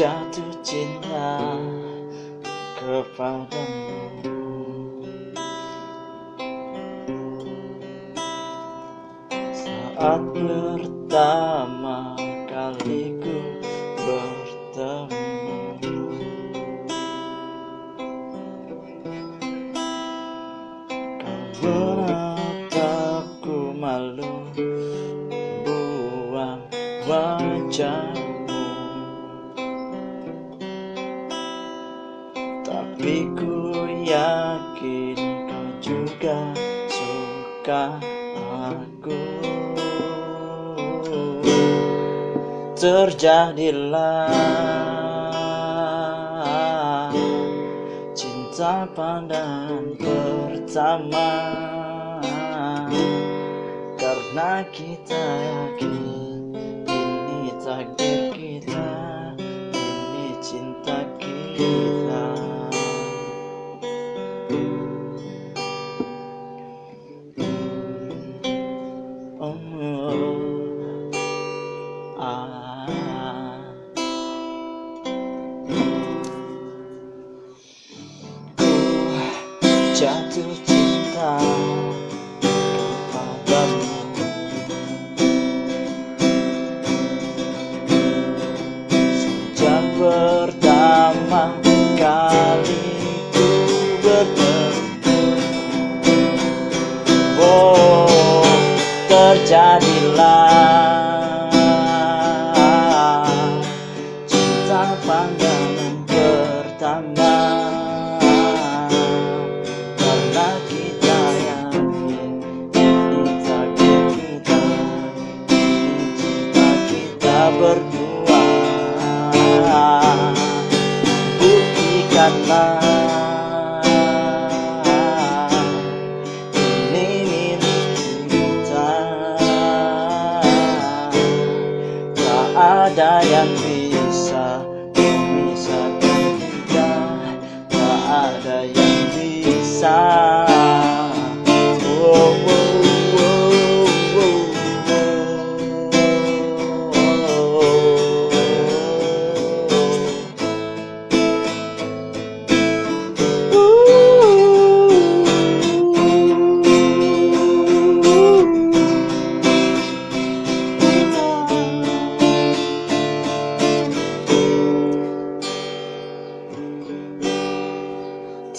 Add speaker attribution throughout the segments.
Speaker 1: jatuh cinta kepadamu Saat pertama kali ku bertemu Kau menatapku malu Buang wajah Tapi ku yakin kau juga suka aku Terjadilah cinta pandangan pertama. Karena kita yakin ini takdir kita Ini cinta kita jatuh cinta berdua Buktikanlah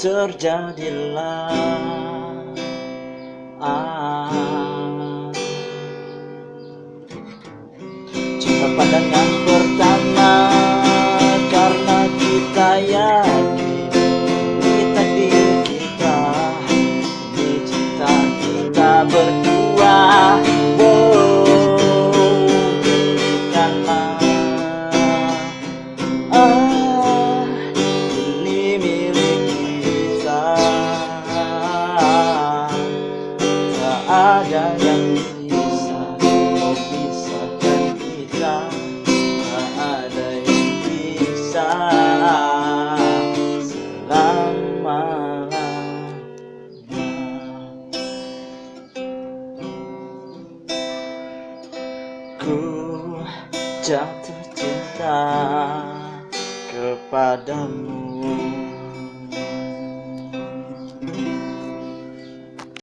Speaker 1: terjadilah. Ah, ku jatuh cinta kepadamu